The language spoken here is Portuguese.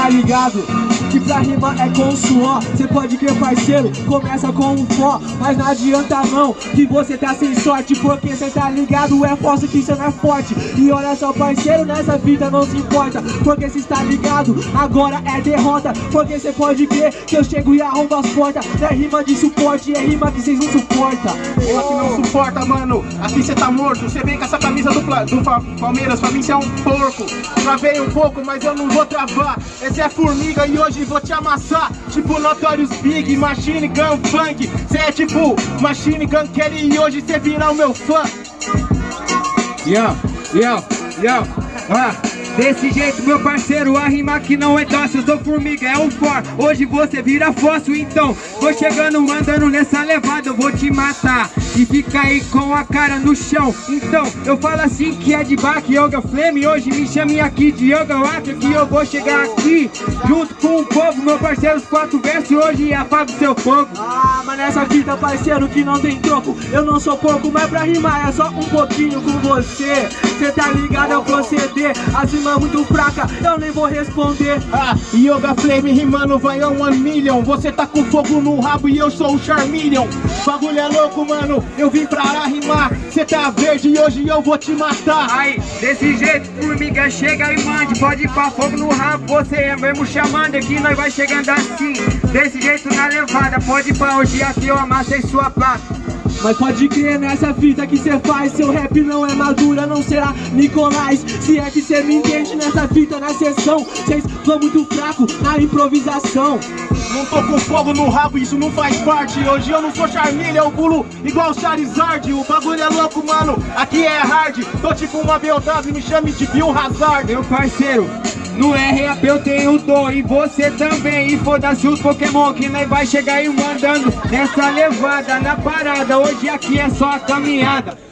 tá ligado? Que pra rima é com suor. Cê pode crer parceiro, começa com um fó. Mas não adianta não, que você tá sem sorte Porque cê tá ligado, é falso que cê não é forte. E olha só parceiro, nessa vida não se importa Porque cê está ligado, agora é derrota. Porque cê pode crer que eu chego e arrombo as portas. É rima de suporte, é rima que cês não suporta. Porra que não suporta, mano. Aqui cê tá morto, cê vem com essa camisa do, do Palmeiras. Pra mim cê é um porco. Travei um pouco, mas eu não vou travar. Esse é formiga e hoje vou te amassar. Tipo Notorious Big, Machine Gun Funk. Cê é tipo Machine Gun Kelly e hoje cê vira o meu fã. Yo, yo, yo, ah Desse jeito, meu parceiro, a rima que não é dócil, eu sou formiga, é um for Hoje você vira fóssil, então. Vou chegando, mandando nessa levada, eu vou te matar E fica aí com a cara no chão. Então, eu falo assim que é de Bach, Yoga Flame. Hoje me chame aqui de Yoga Waka Que eu vou chegar aqui junto com o povo Meu parceiro, os quatro versos. Hoje apago seu fogo. Ah, mas nessa vida, parceiro, que não tem troco. Eu não sou pouco, mas pra rimar é só um pouquinho com você. Cê tá ligado ao proceder, as rima muito fraca, eu nem vou responder. Ah, Yoga Flame rimando vai a one million. Você tá com fogo no rabo e eu sou o Charmeleon. Bagulho é louco, mano, eu vim pra rimar Cê tá verde e hoje eu vou te matar. Aí, desse jeito, formiga, chega e mande. Pode ir pra fogo no rabo, você é mesmo chamando Aqui nós vai chegando assim, desse jeito na levada Pode ir pra hoje aqui eu amassei sua placa mas pode crer nessa fita que cê faz Seu rap não é madura, não será Nicolás. Se é que cê me entende nessa fita, na sessão Cês vão muito fraco na improvisação. Não tô com fogo no rabo, isso não faz parte. Hoje eu não sou Charmilha, eu pulo igual Charizard. O bagulho é louco, mano, aqui é hard. Tô tipo uma BMW, me chame de Bill Hazard. Meu parceiro, no RAP eu tenho dom e você também. E foda-se os Pokémon que nós vai chegar e mandando Nessa levada, na parada. Hoje aqui é só a caminhada